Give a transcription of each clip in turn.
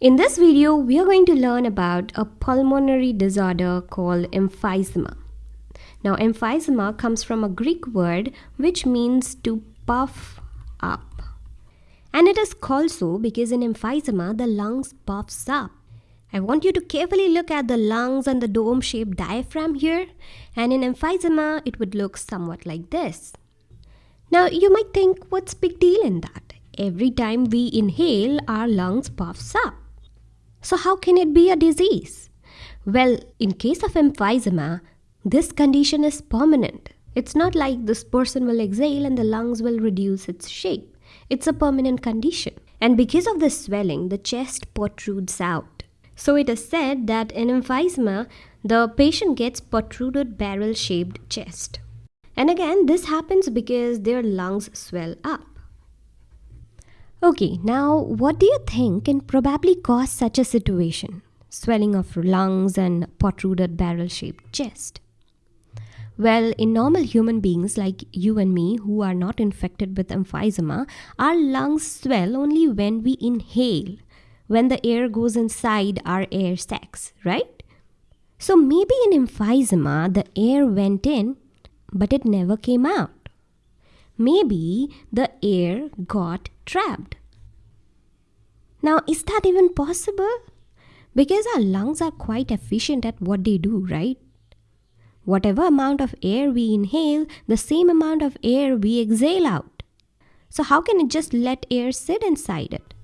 In this video, we are going to learn about a pulmonary disorder called emphysema. Now, emphysema comes from a Greek word which means to puff up. And it is called so because in emphysema, the lungs puffs up. I want you to carefully look at the lungs and the dome-shaped diaphragm here. And in emphysema, it would look somewhat like this. Now, you might think, what's big deal in that? Every time we inhale, our lungs puffs up. So how can it be a disease? Well, in case of emphysema, this condition is permanent. It's not like this person will exhale and the lungs will reduce its shape. It's a permanent condition. And because of the swelling, the chest protrudes out. So it is said that in emphysema, the patient gets protruded barrel shaped chest. And again, this happens because their lungs swell up. Okay, now what do you think can probably cause such a situation? Swelling of lungs and protruded barrel shaped chest. Well, in normal human beings like you and me who are not infected with emphysema, our lungs swell only when we inhale, when the air goes inside our air sacs, right? So maybe in emphysema, the air went in, but it never came out. Maybe the air got trapped. Now, is that even possible? Because our lungs are quite efficient at what they do, right? Whatever amount of air we inhale, the same amount of air we exhale out. So, how can it just let air sit inside it?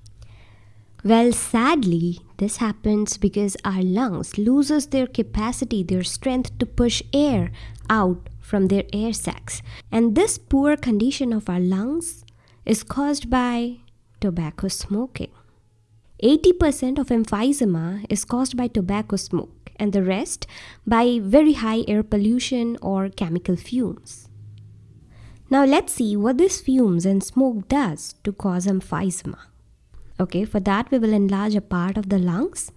Well, sadly, this happens because our lungs loses their capacity, their strength to push air out from their air sacs. And this poor condition of our lungs is caused by tobacco smoking. 80% of emphysema is caused by tobacco smoke and the rest by very high air pollution or chemical fumes. Now let's see what these fumes and smoke does to cause emphysema. Okay, for that we will enlarge a part of the lungs.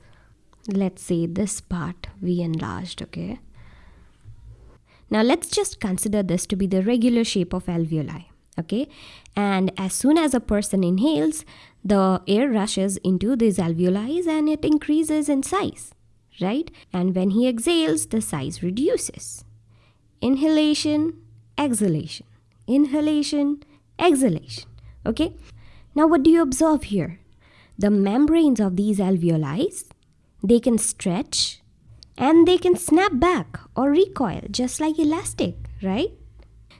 Let's say this part we enlarged, okay. Now let's just consider this to be the regular shape of alveoli, okay. And as soon as a person inhales, the air rushes into these alveoli and it increases in size, right? And when he exhales, the size reduces. Inhalation, exhalation, inhalation, exhalation, okay? Now what do you observe here? The membranes of these alveoli, they can stretch and they can snap back or recoil just like elastic, right?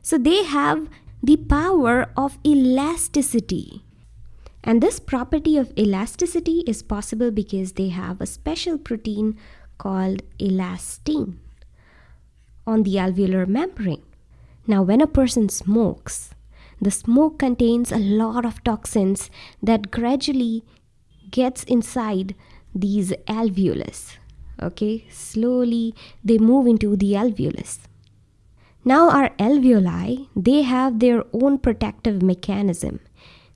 So they have the power of elasticity. And this property of elasticity is possible because they have a special protein called elastin on the alveolar membrane. Now, when a person smokes, the smoke contains a lot of toxins that gradually gets inside these alveolus okay slowly they move into the alveolus now our alveoli they have their own protective mechanism.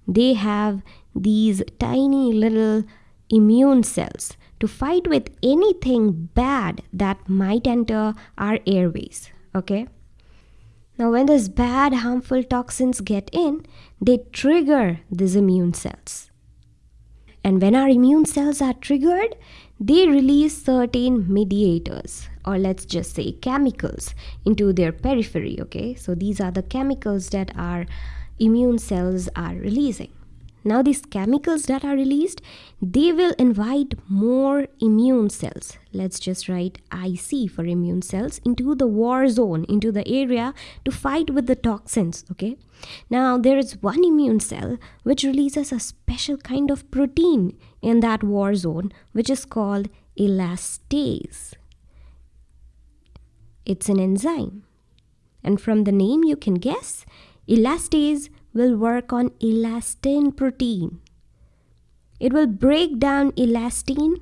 They have these tiny little immune cells to fight with anything bad that might enter our airways okay? Now when these bad harmful toxins get in they trigger these immune cells and when our immune cells are triggered, they release certain mediators or let's just say chemicals into their periphery. Okay, so these are the chemicals that our immune cells are releasing. Now these chemicals that are released, they will invite more immune cells. Let's just write IC for immune cells into the war zone, into the area to fight with the toxins, okay? Now there is one immune cell which releases a special kind of protein in that war zone which is called elastase. It's an enzyme. And from the name you can guess, elastase will work on elastin protein. It will break down elastin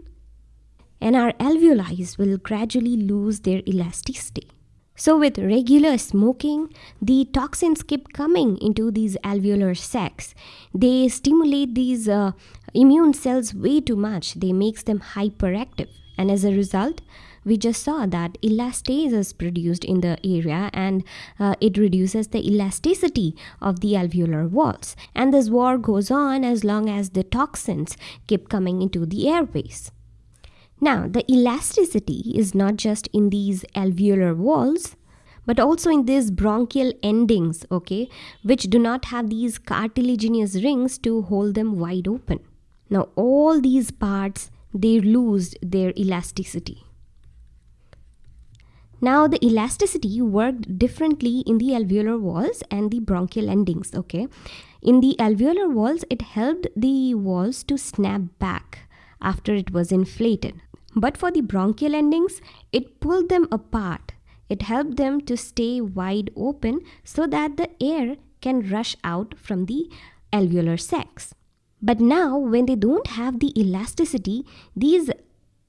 and our alveoli will gradually lose their elasticity. So with regular smoking, the toxins keep coming into these alveolar sacs. They stimulate these uh, immune cells way too much. They makes them hyperactive and as a result, we just saw that elastase is produced in the area and uh, it reduces the elasticity of the alveolar walls. And this war goes on as long as the toxins keep coming into the airways. Now, the elasticity is not just in these alveolar walls, but also in these bronchial endings, okay, which do not have these cartilaginous rings to hold them wide open. Now, all these parts they lose their elasticity. Now, the elasticity worked differently in the alveolar walls and the bronchial endings, okay? In the alveolar walls, it helped the walls to snap back after it was inflated. But for the bronchial endings, it pulled them apart. It helped them to stay wide open so that the air can rush out from the alveolar sacs. But now, when they don't have the elasticity, these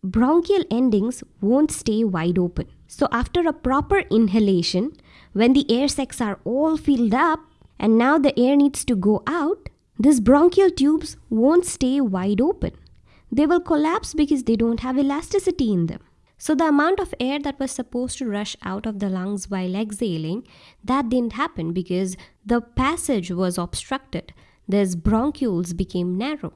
bronchial endings won't stay wide open. So, after a proper inhalation, when the air sacs are all filled up and now the air needs to go out, these bronchial tubes won't stay wide open they will collapse because they don't have elasticity in them. So the amount of air that was supposed to rush out of the lungs while exhaling, that didn't happen because the passage was obstructed. These bronchioles became narrow.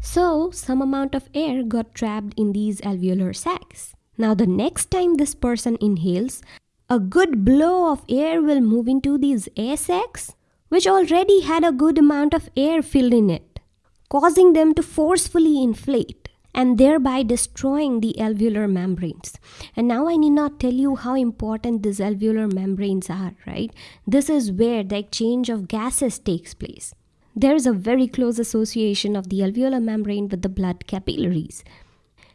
So some amount of air got trapped in these alveolar sacs. Now the next time this person inhales, a good blow of air will move into these air sacs, which already had a good amount of air filled in it causing them to forcefully inflate and thereby destroying the alveolar membranes. And now I need not tell you how important these alveolar membranes are, right? This is where the exchange of gases takes place. There is a very close association of the alveolar membrane with the blood capillaries.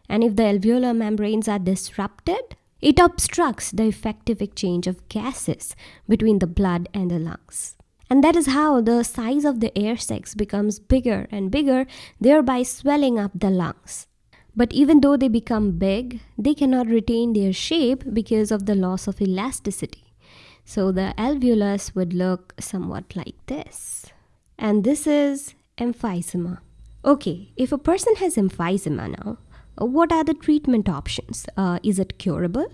And if the alveolar membranes are disrupted, it obstructs the effective exchange of gases between the blood and the lungs. And that is how the size of the air sacs becomes bigger and bigger, thereby swelling up the lungs. But even though they become big, they cannot retain their shape because of the loss of elasticity. So the alveolus would look somewhat like this. And this is emphysema. Okay, if a person has emphysema now, what are the treatment options? Uh, is it curable?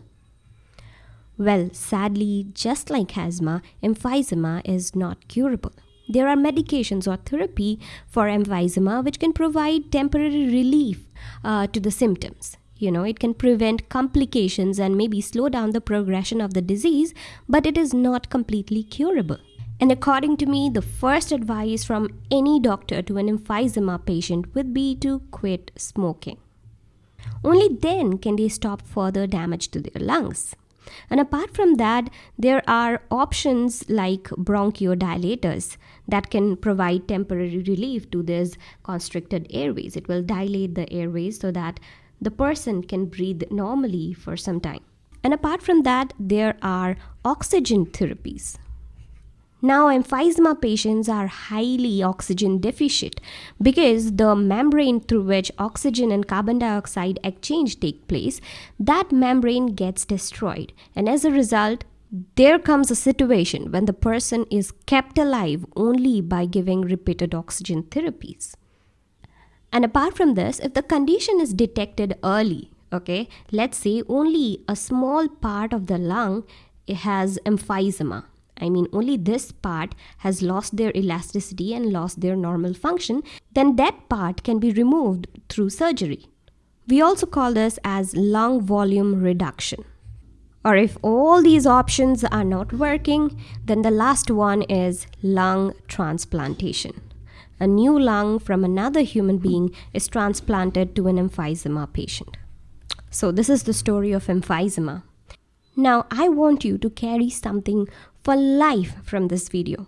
Well, sadly, just like asthma, emphysema is not curable. There are medications or therapy for emphysema which can provide temporary relief uh, to the symptoms. You know, it can prevent complications and maybe slow down the progression of the disease, but it is not completely curable. And according to me, the first advice from any doctor to an emphysema patient would be to quit smoking. Only then can they stop further damage to their lungs. And apart from that, there are options like bronchodilators that can provide temporary relief to these constricted airways. It will dilate the airways so that the person can breathe normally for some time. And apart from that, there are oxygen therapies now, emphysema patients are highly oxygen deficient because the membrane through which oxygen and carbon dioxide exchange take place, that membrane gets destroyed. And as a result, there comes a situation when the person is kept alive only by giving repeated oxygen therapies. And apart from this, if the condition is detected early, okay, let's say only a small part of the lung has emphysema I mean only this part has lost their elasticity and lost their normal function, then that part can be removed through surgery. We also call this as lung volume reduction. Or if all these options are not working, then the last one is lung transplantation. A new lung from another human being is transplanted to an emphysema patient. So, this is the story of emphysema. Now, I want you to carry something for life from this video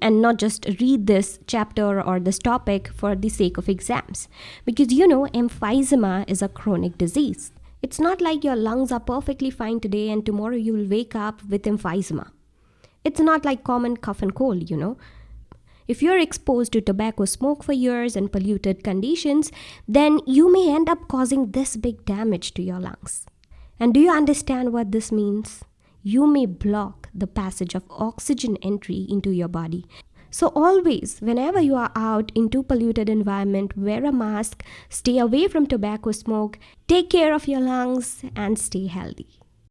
and not just read this chapter or this topic for the sake of exams. Because you know, emphysema is a chronic disease. It's not like your lungs are perfectly fine today and tomorrow you will wake up with emphysema. It's not like common cough and cold, you know. If you're exposed to tobacco smoke for years and polluted conditions, then you may end up causing this big damage to your lungs. And do you understand what this means? You may block the passage of oxygen entry into your body. So always, whenever you are out into polluted environment, wear a mask, stay away from tobacco smoke, take care of your lungs and stay healthy.